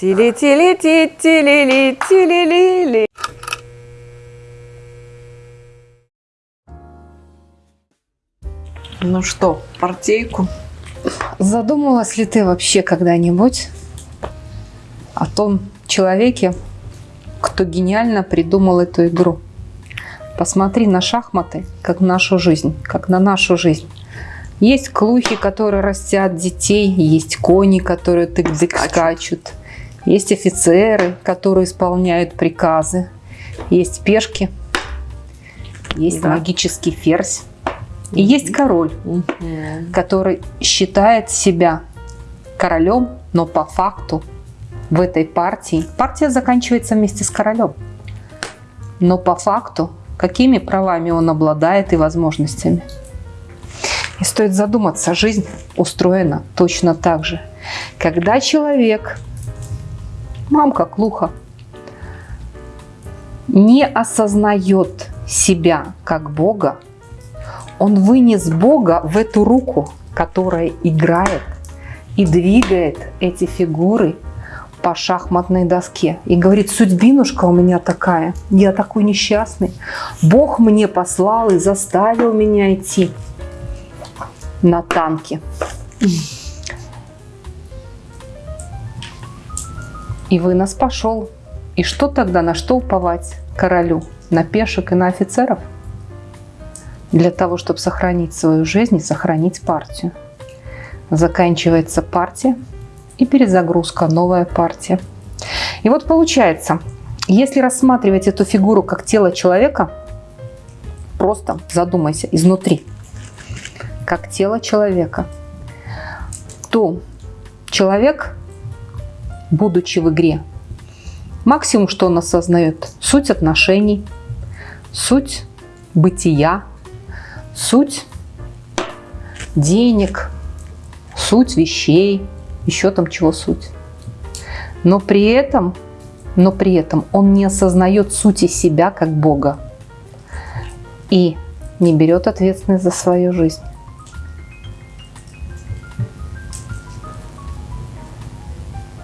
Тили-тили-ти-тили-ли-тили-ли-ли. Ну что, партейку? Задумывалась ли ты вообще когда-нибудь о том человеке, кто гениально придумал эту игру? Посмотри на шахматы, как нашу жизнь, как на нашу жизнь. Есть клухи, которые растят детей, есть кони, которые тык-дык скачут. Есть офицеры, которые исполняют приказы. Есть пешки, есть Да. магический ферзь. И есть король, который считает себя королем, но по факту в этой партии, партия заканчивается вместе с королем, но по факту, какими правами он обладает и возможностями. И стоит задуматься, жизнь устроена точно так же. Когда человек, мамка клуха, не осознает себя как Бога, он вынес Бога в эту руку, которая играет и двигает эти фигуры по шахматной доске. И говорит, судьбинушка у меня такая, я такой несчастный. Бог мне послал и заставил меня идти на танке. И вынос пошел. И что тогда, на что уповать королю? На пешек и на офицеров? Для того, чтобы сохранить свою жизнь и сохранить партию. Заканчивается партия и перезагрузка, новая партия. И вот получается, если рассматривать эту фигуру как тело человека, просто задумайся изнутри, как тело человека, то человек, будучи в игре, максимум, что он осознает, суть отношений, суть бытия, суть денег, суть вещей, еще там чего суть. Но при этом, но при этом он не осознает сути себя как Бога и не берет ответственность за свою жизнь.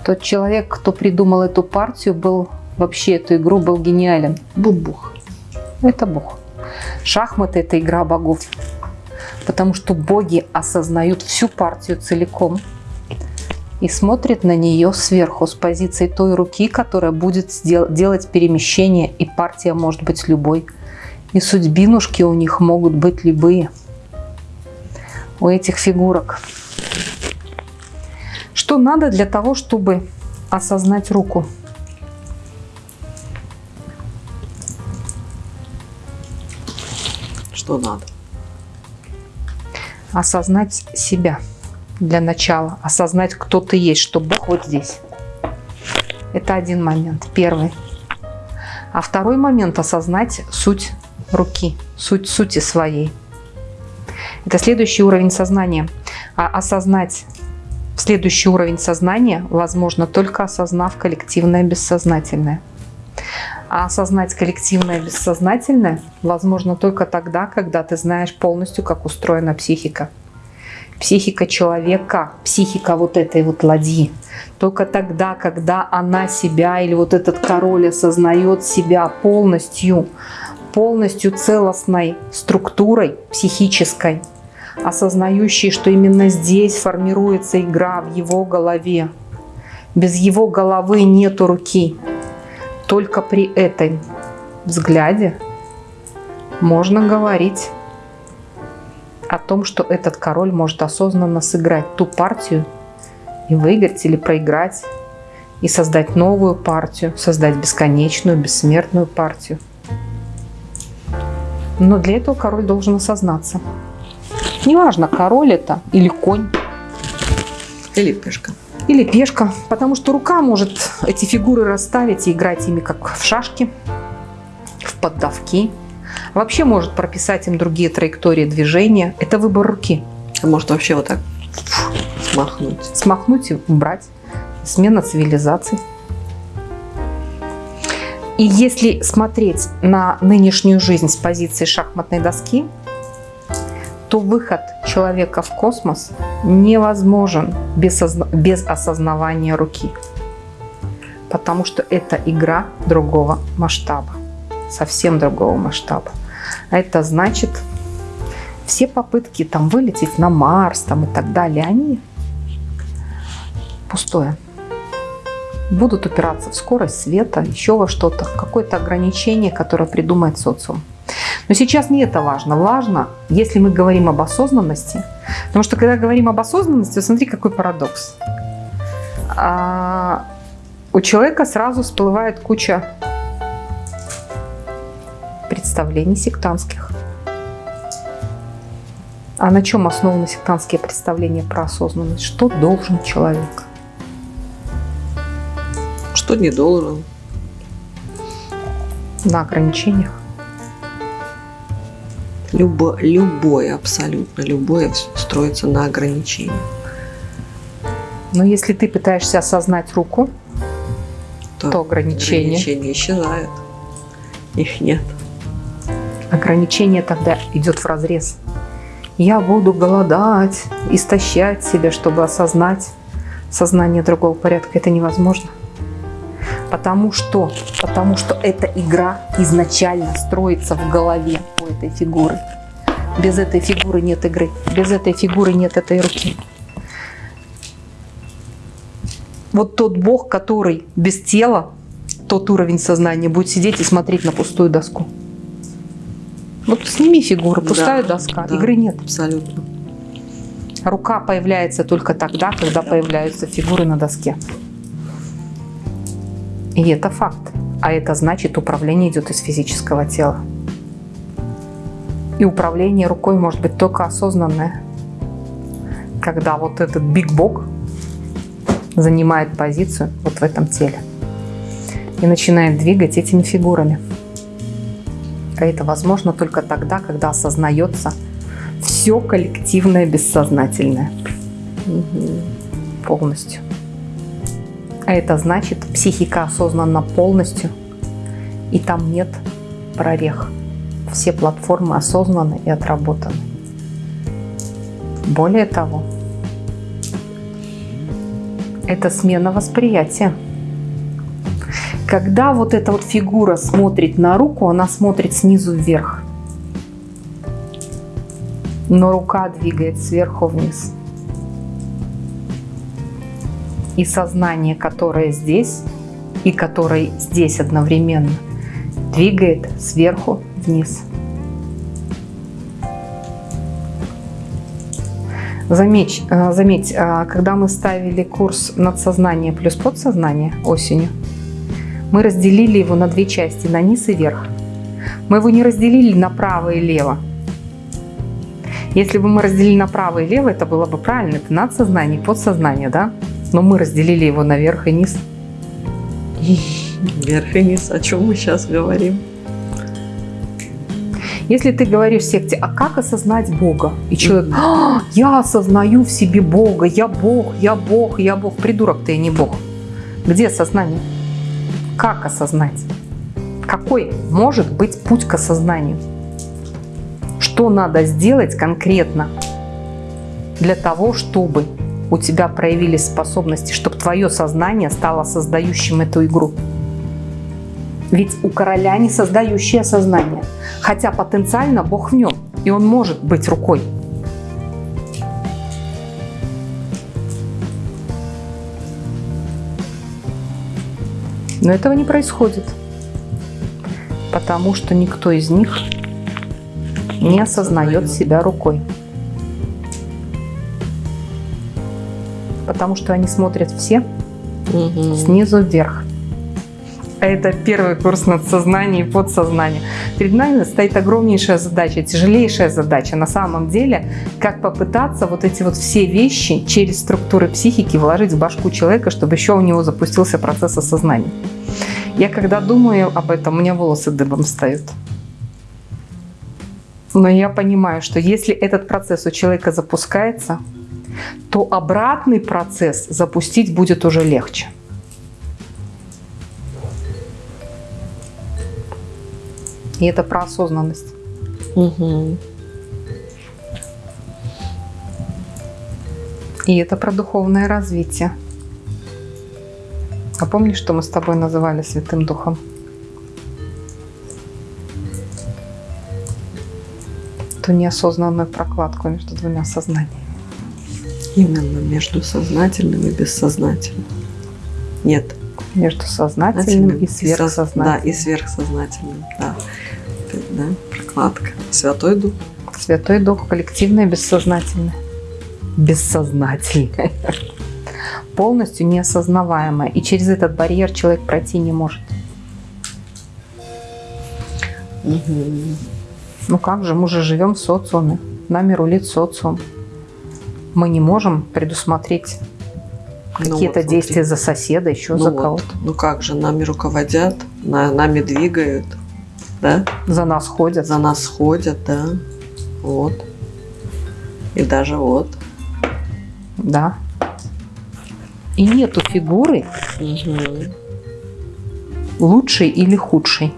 Тот человек, кто придумал эту партию, был вообще эту игру, был гениален. Бубух. Это Бог. Шахматы – это игра богов. Потому что боги осознают всю партию целиком и смотрят на нее сверху с позиции той руки, которая будет делать перемещение, и партия может быть любой. И судьбинушки у них могут быть любые. У этих фигурок. Что надо для того, чтобы осознать руку? Что надо? осознать себя для начала, осознать, кто ты есть, что Бог вот здесь. Это один момент, первый. А второй момент – осознать суть руки, суть сути своей. Это следующий уровень сознания. А осознать следующий уровень сознания возможно только осознав коллективное бессознательное. А осознать коллективное бессознательное возможно только тогда, когда ты знаешь полностью, как устроена психика. Психика человека, психика вот этой вот ладьи. Только тогда, когда она себя или вот этот король осознает себя полностью, полностью целостной структурой психической, осознающей, что именно здесь формируется игра в его голове. Без его головы нету руки. Только при этом взгляде можно говорить о том, что этот король может осознанно сыграть ту партию и выиграть или проиграть, и создать новую партию, создать бесконечную, бессмертную партию. Но для этого король должен осознаться. Неважно, король это или конь, Или пешка. или пешка, потому что рука может эти фигуры расставить и играть ими как в шашки, в поддавки. Вообще может прописать им другие траектории движения. Это выбор руки. А может вообще вот так смахнуть. Смахнуть и убрать. Смена цивилизаций. И если смотреть на нынешнюю жизнь с позиции шахматной доски, то выход человека в космос невозможен без, без осознавания руки. Потому что это игра другого масштаба. Совсем другого масштаба. А это значит, все попытки там вылететь на Марс там, и так далее, они пустое. Будут упираться в скорость света, еще во что-то, какое-то ограничение, которое придумает социум. Но сейчас не это важно. Важно, если мы говорим об осознанности. Потому что когда говорим об осознанности, смотри, какой парадокс. А, у человека сразу всплывает куча представлений сектантских. А на чем основаны сектантские представления про осознанность? Что должен человек? Что не должен? На ограничениях. Любо, любое, абсолютно любое строится на ограничении. Но если ты пытаешься осознать руку, То, то ограничения. ограничения исчезают. Их нет. Ограничение тогда идет в разрез. Я буду голодать, истощать себя, чтобы осознать сознание другого порядка. Это невозможно. Потому что, потому что эта игра изначально строится в голове у этой фигуры. Без этой фигуры нет игры, без этой фигуры нет этой руки. Вот тот бог, который без тела, тот уровень сознания будет сидеть и смотреть на пустую доску. Вот сними фигуру, пустая Да, доска, да. игры нет. Абсолютно. Рука появляется только тогда, когда появляются фигуры на доске. И это факт. А это значит, управление идет из физического тела. И управление рукой может быть только осознанное. Когда вот этот Биг Бог занимает позицию вот в этом теле и начинает двигать этими фигурами. А это возможно только тогда, когда осознается все коллективное бессознательное полностью. А это значит, психика осознанна полностью, и там нет прорех. Все платформы осознаны и отработаны. Более того, это смена восприятия. Когда вот эта вот фигура смотрит на руку, она смотрит снизу вверх. Но рука двигает сверху вниз. И сознание, которое здесь и которое здесь одновременно, двигает сверху вниз. Заметь, э, заметь, э, когда мы ставили курс надсознание плюс подсознание осенью, мы разделили его на две части, на низ и верх. Мы его не разделили на право и лево. Если бы мы разделили на право и лево, это было бы правильно. Это надсознание подсознание, да? Но мы разделили его на верх и низ. Вверх и низ. О чем мы сейчас говорим? Если ты говоришь в секте, а как осознать Бога? И человек, «А, я осознаю в себе Бога, я Бог, я Бог, я Бог. Придурок ты, а не Бог. Где осознание? Как осознать? Какой может быть путь к осознанию? Что надо сделать конкретно для того, чтобы у тебя проявились способности, чтобы твое сознание стало создающим эту игру? Ведь у короля не создающее сознание, хотя потенциально Бог в нем, и он может быть рукой. Но этого не происходит, потому что никто из них не осознает себя рукой. Потому что они смотрят все снизу вверх. А Это первый курс надсознания и подсознания. Перед нами стоит огромнейшая задача, тяжелейшая задача на самом деле, как попытаться вот эти вот все вещи через структуры психики вложить в башку человека, чтобы еще у него запустился процесс осознания. Я когда думаю об этом, у меня волосы дыбом встают. Но я понимаю, что если этот процесс у человека запускается, то обратный процесс запустить будет уже легче. И это про осознанность. Мгм. И это про духовное развитие. А помнишь, что мы с тобой называли Святым Духом? Ту неосознанную прокладку между двумя сознаниями. Именно между сознательным и бессознательным. Нет. Между сознательным и со- сверхсознательным. Да, и сверхсознательным. Да. Да, прокладка. Святой Дух. Святой Дух, коллективное, бессознательное. Бессознательное. Полностью неосознаваемое. И через этот барьер человек пройти не может. Мгм. Ну как же, мы же живем в социуме. Нами рулит социум. Мы не можем предусмотреть Ну какие-то вот, действия смотри. за соседа, еще Ну за вот. кого-то. Ну как же, нами руководят, на- нами двигают, да? За нас ходят. За нас ходят, да. Вот. И даже вот. Да. И нету фигуры Мгм. лучшей или худшей.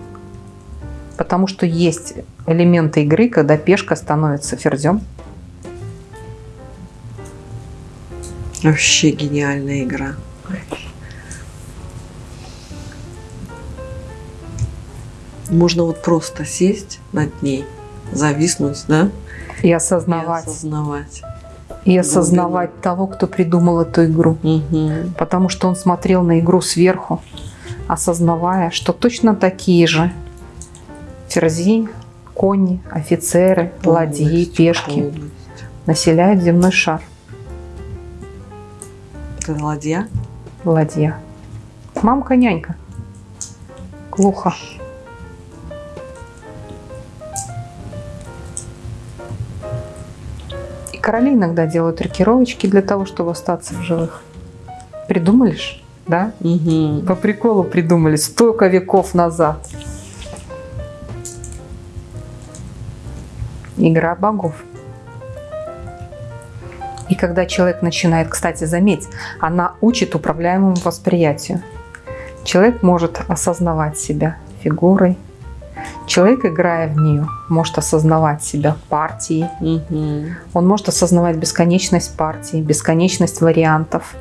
Потому что есть элементы игры, когда пешка становится ферзем. Вообще гениальная игра. Можно вот просто сесть над ней, зависнуть, да? И И осознавать. осознавать. И осознавать того, кто придумал эту игру. Мгм. Потому что он смотрел на игру сверху, осознавая, что точно такие же ферзи, кони, офицеры, ладьи, Полностью, пешки полностью. населяют земной шар. Это ладья? Ладья. Мамка-нянька. Глухо. Короли иногда делают рокировочки для того, чтобы остаться в живых. Придумали ж, да? Мгм. По приколу придумали столько веков назад. Игра богов. И когда человек начинает, кстати, заметь, она учит управляемому восприятию. Человек может осознавать себя фигурой. Человек, играя в нее, может осознавать себя партией. Мгм. Он может осознавать бесконечность партий, бесконечность вариантов.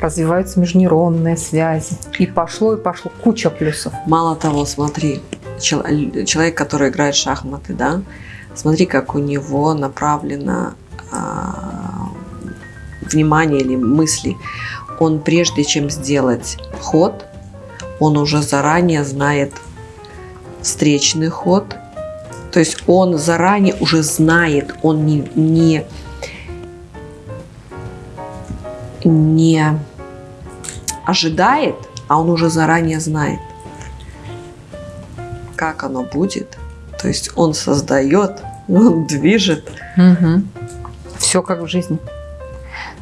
Развиваются межнейронные связи. И пошло, и пошло. Куча плюсов. Мало того, смотри, чел- человек, который играет в шахматы, да, смотри, как у него направлено а, внимание или мысли. Он прежде чем сделать ход, он уже заранее знает встречный ход. То есть он заранее уже знает, он не, не, не ожидает, а он уже заранее знает как оно будет. То есть он создает, он движет. Все как в жизни.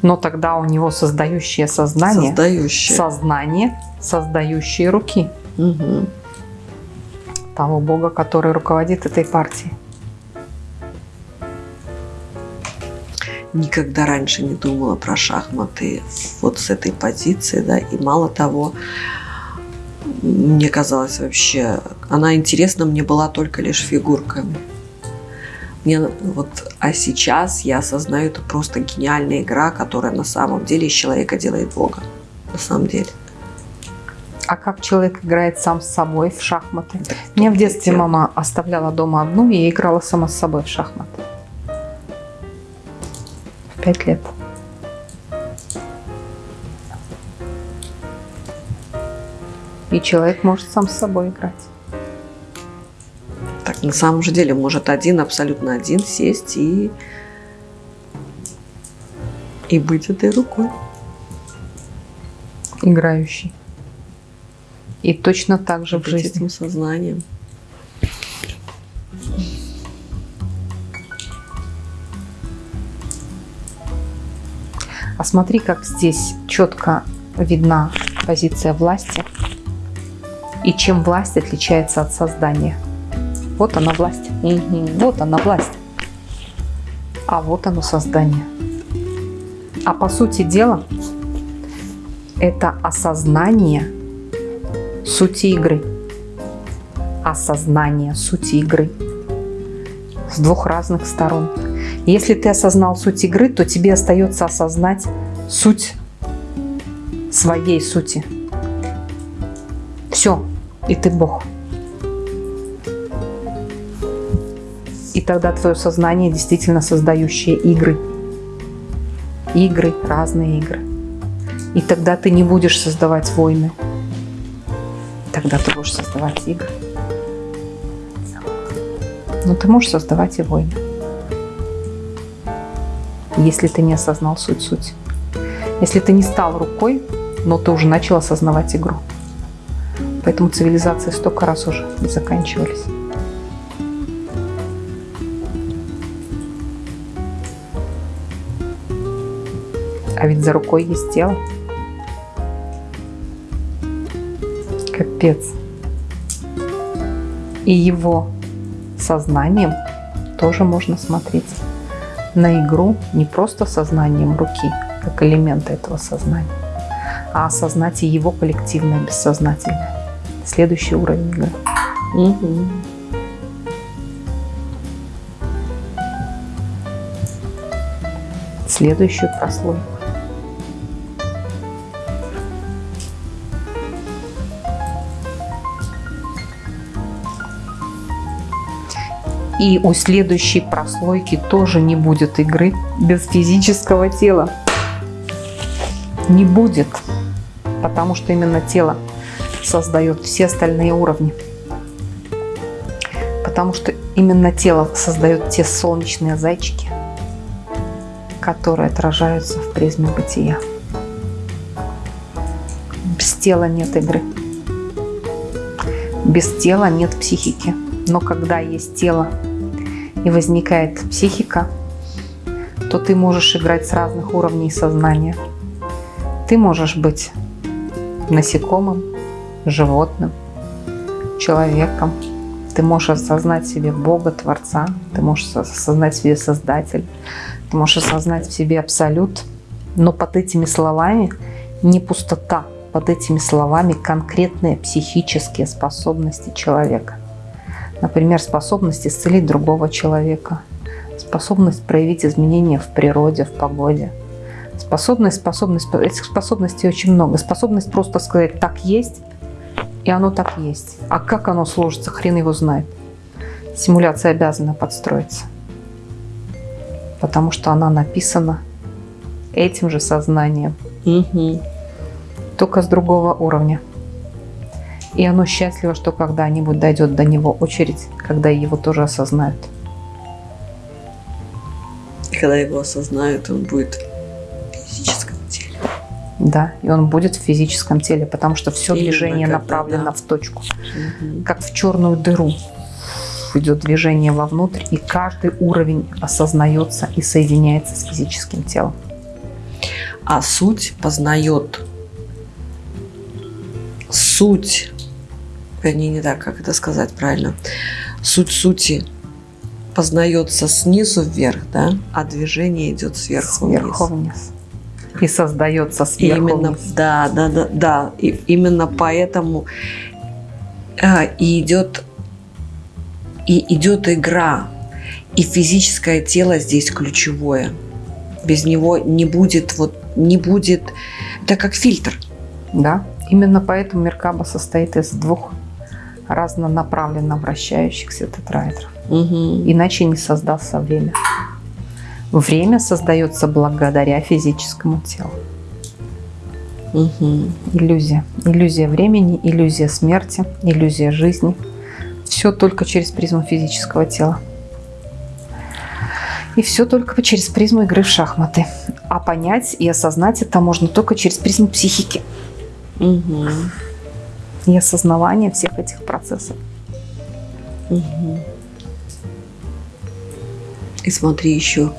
Но тогда у него создающее сознание, Создающее. сознание, создающие руки Мгм. Того бога, который руководит этой партией. Никогда раньше не думала про шахматы вот с этой позиции, да, и мало того, мне казалось вообще, она интересна мне была только лишь фигурками. Мне вот, а сейчас я осознаю, это просто гениальная игра, которая на самом деле из человека делает Бога. На самом деле. А как человек играет сам с собой в шахматы? Меня в детстве мама оставляла дома одну, и я играла сама с собой в шахматы. В пять лет. И человек может сам с собой играть. Так, на самом же деле, может один, абсолютно один сесть и, и быть этой рукой. Играющий. И точно так же в жизни. этим сознанием. А смотри, как здесь четко видна позиция власти и чем власть отличается от создания. Вот она власть. Вот она власть. А вот оно создание. А по сути дела, это осознание сути игры. Осознание сути игры. С двух разных сторон. Если ты осознал суть игры, то тебе остается осознать суть своей сути. Все, и ты Бог. И тогда твое сознание действительно создающее игры. Игры, разные игры. И тогда ты не будешь создавать войны. Тогда ты будешь создавать игры. Но ты можешь создавать и войны. Если ты не осознал суть-суть. Если ты не стал рукой, но ты уже начал осознавать игру. Поэтому цивилизации столько раз уже заканчивались. А ведь за рукой есть тело. Капец. И его сознанием тоже можно смотреть на игру не просто сознанием руки, как элемента этого сознания, а осознать и его коллективное бессознательное. Следующий уровень игры. Угу. Следующую прослойку. И у следующей прослойки тоже не будет игры без физического тела. Не будет. Потому что именно тело создает все остальные уровни. Потому что именно тело создает те солнечные зайчики, которые отражаются в призме бытия. Без тела нет игры. Без тела нет психики. Но когда есть тело и возникает психика, то ты можешь играть с разных уровней сознания. Ты можешь быть насекомым, животным, человеком. Ты можешь осознать в себе Бога, Творца, ты можешь осознать в себе Создатель, ты можешь осознать в себе Абсолют. Но под этими словами не пустота, под этими словами конкретные психические способности человека. Например, способность исцелить другого человека, способность проявить изменения в природе, в погоде. Способность, способность, этих способностей очень много. Способность просто сказать «так есть», и оно так есть. А как оно сложится, хрен его знает. Симуляция обязана подстроиться. Потому что она написана этим же сознанием. Угу. Только с другого уровня. И оно счастливо, что когда-нибудь дойдет до него очередь, когда его тоже осознают. И когда его осознают, он будет в физическом теле. Да, и он будет в физическом теле, потому что все Именно движение когда, направлено да. в точку. Угу. Как в черную дыру идет движение вовнутрь, и каждый уровень осознается и соединяется с физическим телом. А суть познает суть вернее, не так, как это сказать правильно, суть сути познается снизу вверх, да, а движение идет сверху, сверху вниз. вниз. И создается сверху именно, вниз. Да, да, да, да. И именно поэтому э, и идет и идет игра, и физическое тело здесь ключевое. Без него не будет вот не будет, это как фильтр. Да, именно поэтому Меркаба состоит из двух разнонаправленно вращающихся тетраэдров. Угу. Иначе не создастся время. Время создается благодаря физическому телу. Угу. Иллюзия. Иллюзия времени, иллюзия смерти, иллюзия жизни. Все только через призму физического тела. И все только через призму игры в шахматы. А понять и осознать это можно только через призму психики. Угу и осознавание всех этих процессов. Угу. И смотри еще.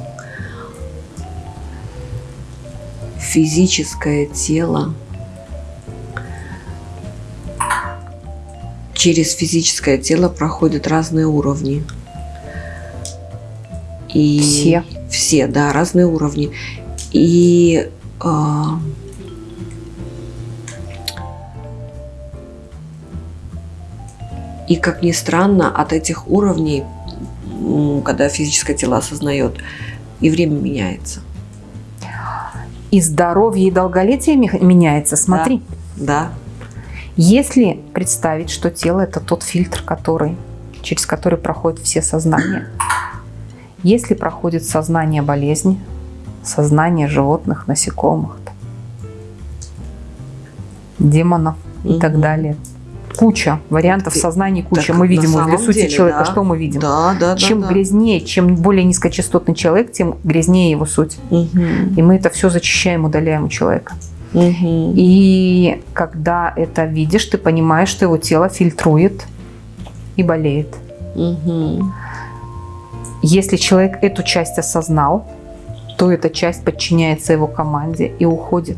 Физическое тело через физическое тело проходят разные уровни. И все. Все, да, разные уровни. И э, И, как ни странно, от этих уровней, когда физическое тело осознает, и время меняется. И здоровье, и долголетие меняется, смотри. Да. да. Если представить, что тело – это тот фильтр, который, через который проходят все сознания. Если проходит сознание болезни, сознание животных, насекомых, демонов и так далее. Куча вариантов сознания, куча. Так, мы видим возле сути деле, человека, да. что мы видим? Да, да, да. чем да. грязнее, чем более низкочастотный человек, тем грязнее его суть. Мгм. И мы это все зачищаем, удаляем у человека. Мгм. И когда это видишь, ты понимаешь, что его тело фильтрует и болеет. Мгм. Если человек эту часть осознал, то эта часть подчиняется его команде и уходит.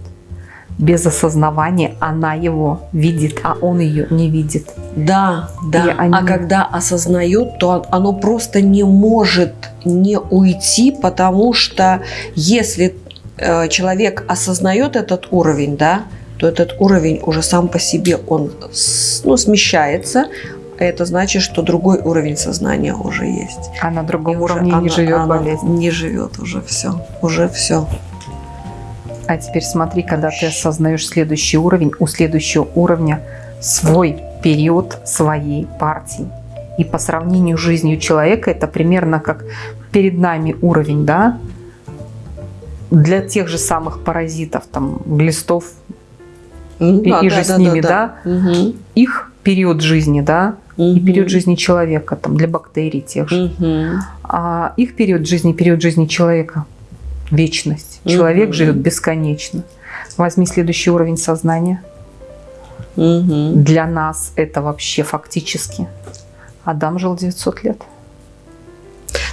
Без осознавания она его видит, а он ее не видит. Да, да. И они- А когда осознает, то он- оно просто не может не уйти, потому что если э, человек осознает этот уровень, да, то этот уровень уже сам по себе он ну, смещается. А Это значит, что другой уровень сознания уже есть. А на другом И уровне не она- живет она болезнь. Не живет уже все. Уже все. А теперь смотри, когда ты осознаешь следующий уровень, у следующего уровня свой период своей партии. И по сравнению с жизнью человека это примерно как перед нами уровень, да, для тех же самых паразитов, там, глистов, и, и же с ними, да, Мгм. их период жизни, да, и Мгм. период жизни человека, там, для бактерий тех же. Мгм. А их период жизни, период жизни человека – вечность. Человек Мгм. живет бесконечно. Возьми следующий уровень сознания. Мгм. Для нас это вообще фактически. Адам жил 900 лет.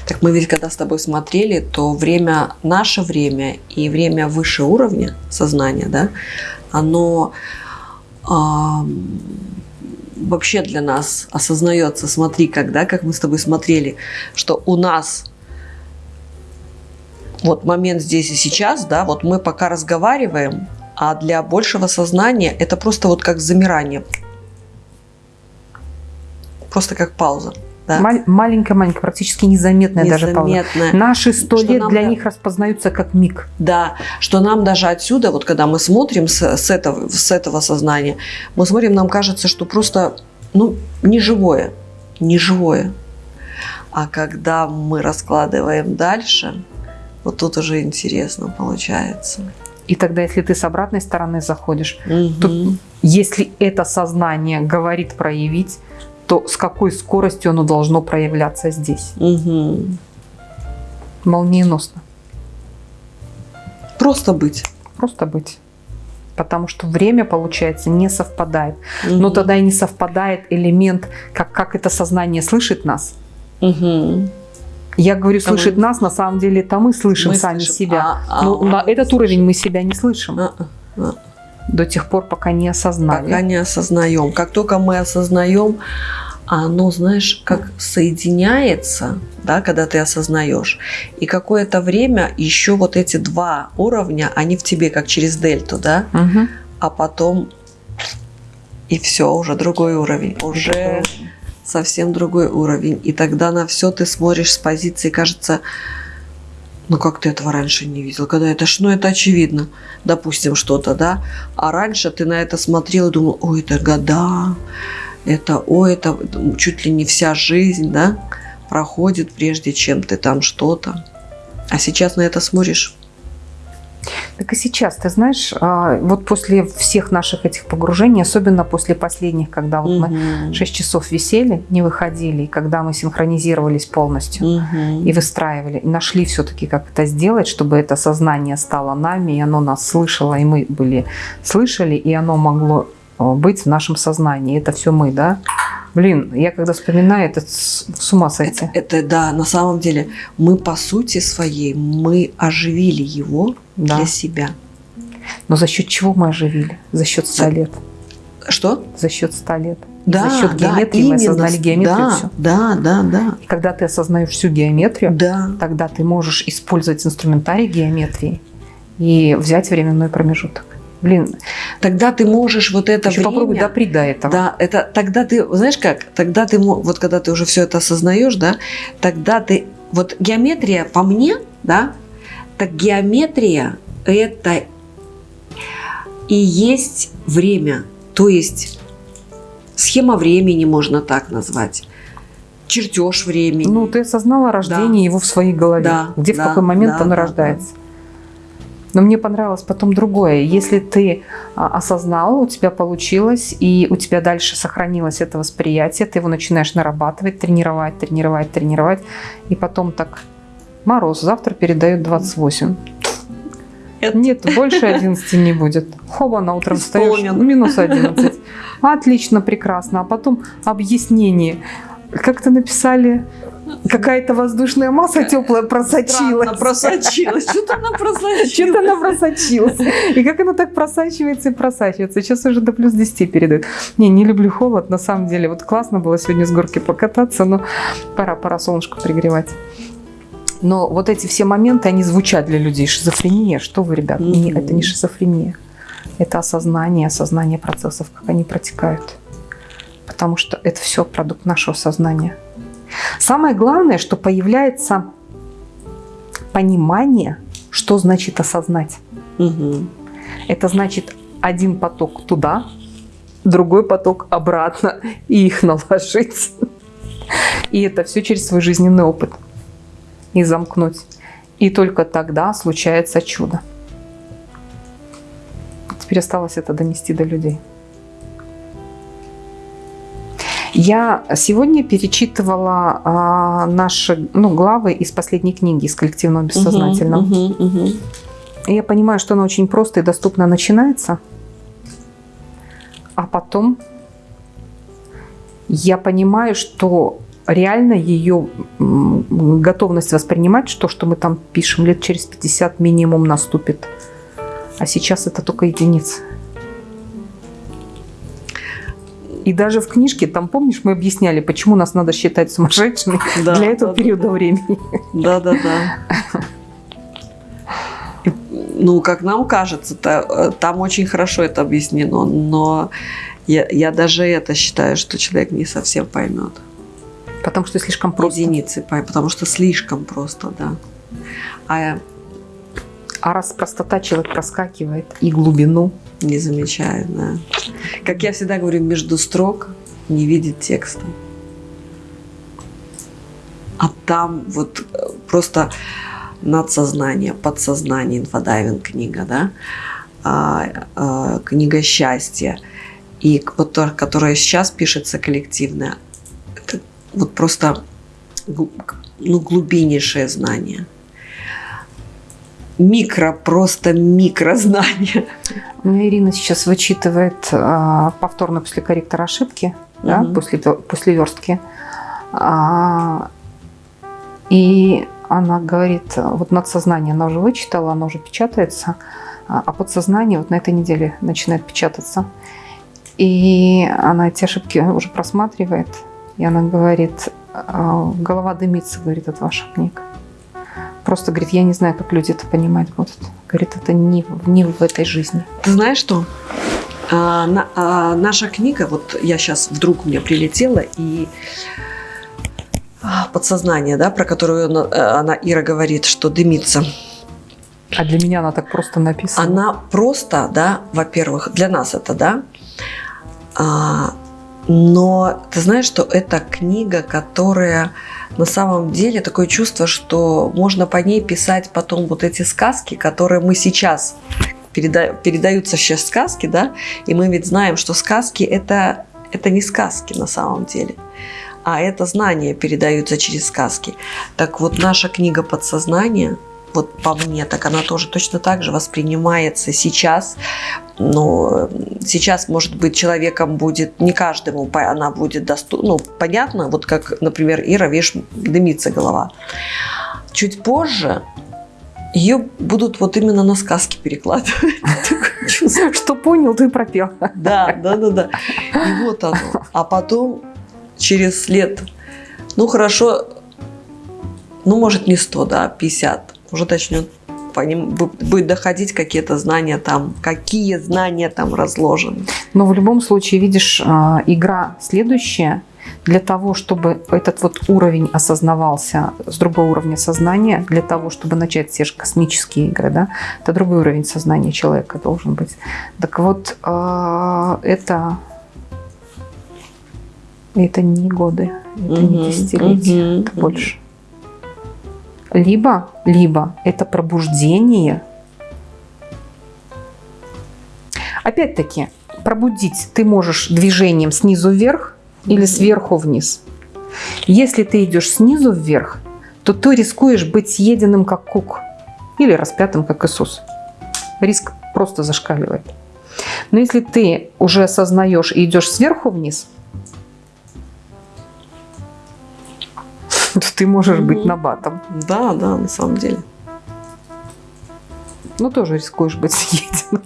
Так мы ведь когда с тобой смотрели, то время, наше время и время выше уровня сознания, да, оно ам, вообще для нас осознается. Смотри, когда, как мы с тобой смотрели, что у нас вот момент здесь и сейчас, да, вот мы пока разговариваем, а для большего сознания это просто вот как замирание. Просто как пауза. Да? Маль- Маленькая-маленькая, практически незаметная даже пауза. Незаметная. Наши сто лет для да- них распознаются как миг. Да, что нам даже отсюда, вот когда мы смотрим с, с этого, с этого сознания, мы смотрим, нам кажется, что просто, ну, не живое, не живое. А когда мы раскладываем дальше, вот тут уже интересно получается. И тогда, если ты с обратной стороны заходишь, Мгм. если это сознание говорит проявить, то с какой скоростью оно должно проявляться здесь? Мгм. Молниеносно. Просто быть. Просто быть. Потому что время, получается, не совпадает. Но Мгм. тогда и не совпадает элемент, как, как это сознание слышит нас. Мгм. Я говорю, А слышит нас, на самом деле это мы слышим Мы сами слышим, себя. а- а Но он на не этот слышит. уровень мы себя не слышим А, а. до тех пор, пока не осознали. Пока не осознаем. Как только мы осознаем, оно, знаешь, как соединяется, да, когда ты осознаешь. И какое-то время еще вот эти два уровня, они в тебе как через дельту, да, Мгм. а потом и все, уже другой уровень, уже совсем другой уровень. И тогда на все ты смотришь с позиции, кажется, ну как ты этого раньше не видел? Когда это, ж- ну это очевидно, допустим, что-то, да? А раньше ты на это смотрел и думал, ой, это года, это, ой, это чуть ли не вся жизнь, да, проходит, прежде чем ты там что-то. А сейчас на это смотришь. Так и сейчас, ты знаешь, а, вот после всех наших этих погружений, особенно после последних, когда вот мы Мгм. 6 часов висели, не выходили, и когда мы синхронизировались полностью Мгм. и выстраивали, и нашли все-таки, как это сделать, чтобы это сознание стало нами, и оно нас слышало, и мы были слышали, и оно могло быть в нашем сознании. Это все мы, да? Блин, я когда вспоминаю, это с, ума сойти. Это, это да, на самом деле мы по сути своей мы оживили его Да. для себя. Но за счет чего мы оживили? За счет 100 За- лет. Что? За счет 100 лет. Да, за счет да, геометрии мы именно. осознали геометрию да, всю. Да, да, да, И когда ты осознаешь всю геометрию, да. тогда ты можешь использовать инструментарий геометрии и взять временной промежуток. Блин, Тогда ты можешь вот это еще время... попробуй доприть до этого. Да, это тогда ты, знаешь как, тогда ты, вот когда ты уже все это осознаешь, да, тогда ты, вот геометрия по мне, да, так геометрия это и есть время. То есть схема времени можно так назвать, чертеж времени. Ну, ты осознала рождение его в своей голове, Да, где в да, какой момент да, оно да, рождается. Но мне понравилось потом другое. Если ты а, осознал, у тебя получилось, и у тебя дальше сохранилось это восприятие, ты его начинаешь нарабатывать, тренировать, тренировать, тренировать, и потом так, мороз, завтра передает 28. Это- Нет, больше 11 не будет. Хоба, на утром встаешь, Исполнен. минус 11. Отлично, прекрасно. А потом объяснение. Как-то написали, какая-то воздушная масса теплая просочилась. Странно просочилась. Что-то она просочилась. Что-то она просочилась. И как она так просачивается и просачивается. Сейчас уже до плюс 10 передает. Не, не люблю холод, на самом деле. Вот классно было сегодня с горки покататься, но пора, пора солнышко пригревать. Но вот эти все моменты, они звучат для людей. Шизофрения, что вы, ребят, не- Мгм. это не шизофрения. Это осознание, осознание процессов, как они протекают. Потому что это все продукт нашего сознания. Самое главное, что появляется понимание, что значит осознать. Мгм. Это значит один поток туда, другой поток обратно, и их наложить. И это все через свой жизненный опыт. И замкнуть. И только тогда случается чудо. Теперь осталось это донести до людей. Я сегодня перечитывала а, наши ну, главы из последней книги из коллективного бессознательного. Мгм, мгм. И я понимаю, что она очень просто и доступно начинается, а потом я понимаю, что реально ее готовность воспринимать, что, что мы там пишем, лет через 50 минимум наступит. А сейчас это только единицы. И даже в книжке, там, помнишь, мы объясняли, почему нас надо считать сумасшедшими Да, для этого да, периода времени. Да, да, да. Ну, как нам кажется, та- э, там очень хорошо это объяснено, но я, я даже это считаю, что человек не совсем поймет. Потому что слишком просто. Единицы потому что слишком просто, да. А А раз простота человек проскакивает и глубину, не замечаю, да. Как я всегда говорю, между строк не видит текста. А там вот э, просто надсознание, подсознание, инфодайвинг книга, да, а, а, книга счастья, и которая сейчас пишется коллективная, это вот просто ну, глубиннейшее знание. Микро, просто микрознание. У меня Ирина сейчас вычитывает а, повторно после корректора ошибки, да, Мгм. после, после верстки. А, и она говорит, вот надсознание она уже вычитала, оно уже печатается, а а подсознание вот на этой неделе начинает печататься. И она эти ошибки уже просматривает, и она говорит, а, голова дымится, говорит, от ваших книг. Просто, говорит, я не знаю, как люди это понимать будут. Говорит, это не, в- не в этой жизни. Ты знаешь что? А, на- а, наша книга, вот я сейчас вдруг мне прилетела, и а, подсознание, да, про которую она, э, она, Ира говорит, что дымится, А для меня она так просто написана. она просто, да, во-первых, для нас это, да, а, но ты знаешь, что это книга, которая на самом деле такое чувство, что можно по ней писать потом вот эти сказки, которые мы сейчас переда- передаются сейчас сказки, да, и мы ведь знаем, что сказки это это не сказки на самом деле, а это знания передаются через сказки. Так вот наша книга подсознания вот по мне, так она тоже точно так же воспринимается сейчас. Но сейчас, может быть, человеком будет, не каждому она будет доступна. Ну, понятно, вот как, например, Ира, видишь, дымится голова. Чуть позже ее будут вот именно на сказки перекладывать. Что понял, ты пропел. Да, да, да, да. И вот оно. А потом, через лет, ну хорошо, ну может не 100, да, 50, уже начнет по ним бу- будет доходить какие-то знания там, какие знания там разложены. Но в любом случае, видишь, а, игра следующая. Для того, чтобы этот вот уровень осознавался с другого уровня сознания, для того, чтобы начать все же космические игры, да, это другой уровень сознания человека должен быть. Так вот, а, это Это не годы, это не десятилетия, это больше. Либо, либо это пробуждение. Опять-таки, пробудить ты можешь движением снизу вверх или сверху вниз. Если ты идешь снизу вверх, то ты рискуешь быть съеденным как кук или распятым как Иисус. Риск просто зашкаливает. Но если ты уже осознаешь и идешь сверху вниз, то ты можешь быть Мгм. набатом. Да, да, на самом деле. Но тоже рискуешь быть съеденным.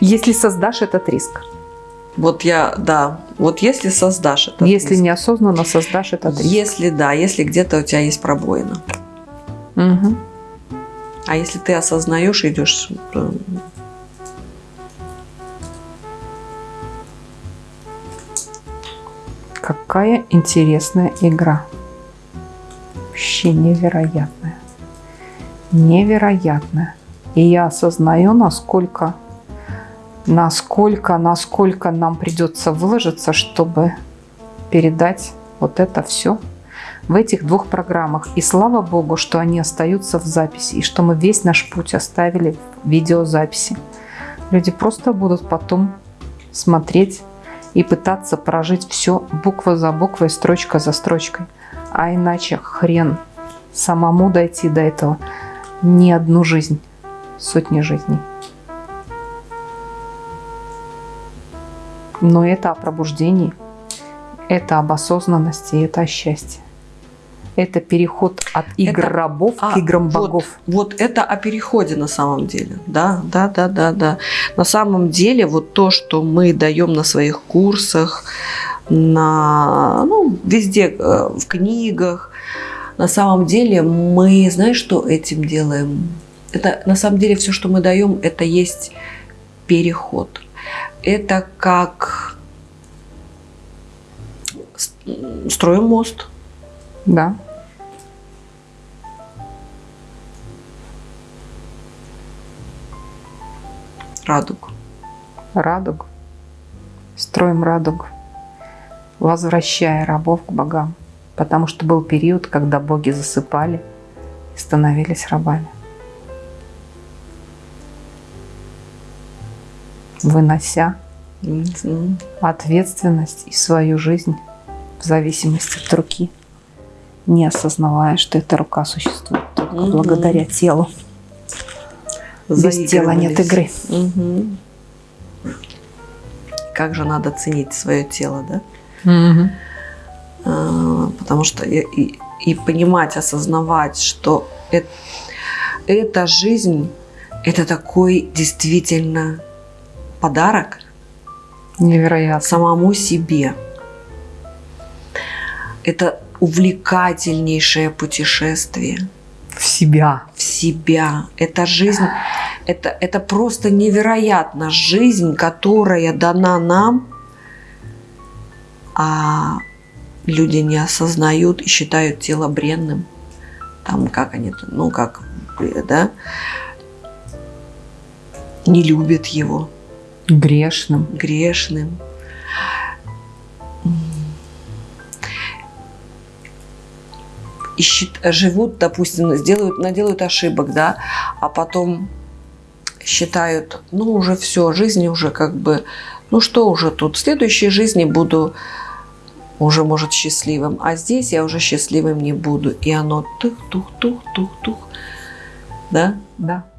Если создашь этот риск. Вот я, да, вот если создашь это. Если неосознанно создашь этот риск. Если да, если где-то у тебя есть пробоина. Мгм. А если ты осознаешь, идешь, Какая интересная игра. Вообще невероятная. Невероятная. И я осознаю, насколько, насколько, насколько нам придется выложиться, чтобы передать вот это все в этих двух программах. И слава Богу, что они остаются в записи, и что мы весь наш путь оставили в видеозаписи. Люди просто будут потом смотреть и пытаться прожить все буква за буквой, строчка за строчкой. А иначе хрен самому дойти до этого не одну жизнь, сотни жизней. Но это о пробуждении, это об осознанности, это о счастье. Это переход от игр Это- рабов а, к играм вот, богов. Вот это о переходе на самом деле. Да, да, да, да, да. На самом деле вот то, что мы даем на своих курсах, на, ну, везде, э, в книгах, на самом деле мы, знаешь, что этим делаем? Это на самом деле все, что мы даем, это есть переход. Это как строим мост. Да. Радугу. радугу, строим радугу, возвращая рабов к богам, потому что был период, когда боги засыпали и становились рабами. Вынося ответственность и свою жизнь в зависимости от руки, не осознавая, что эта рука существует только благодаря телу. Без тела нет игры. Мгм. Как же надо ценить свое тело, да? А, Потому что и, и- и понимать, осознавать, что э- эта жизнь это такой действительно подарок Невероятно. самому себе. Это увлекательнейшее путешествие В себя. в себя. Это жизнь, это, это просто невероятно. Жизнь, которая дана нам, а люди не осознают и считают тело бренным. Там как они, ну как, да, не любят его, Грешным. грешным. И счит- живут, допустим, сделают, наделают ошибок, да, а потом считают, ну уже все, жизнь уже как бы, ну что уже тут, в следующей жизни буду уже, может, счастливым, а здесь я уже счастливым не буду. И оно тух-тух-тух-тух-тух, да, Да.